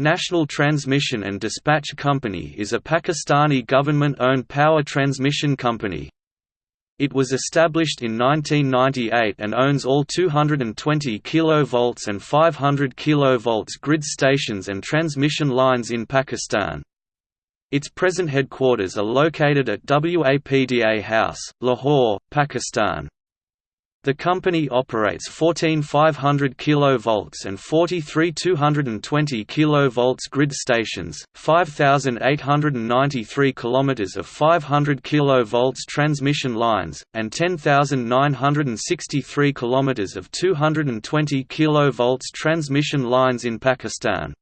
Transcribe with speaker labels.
Speaker 1: National Transmission and Dispatch Company is a Pakistani government-owned power transmission company. It was established in 1998 and owns all 220 kV and 500 kV grid stations and transmission lines in Pakistan. Its present headquarters are located at WAPDA House, Lahore, Pakistan. The company operates 14 500 kV and 43 220 kV grid stations, 5,893 km of 500 kV transmission lines, and 10,963 km of 220 kV transmission lines in Pakistan.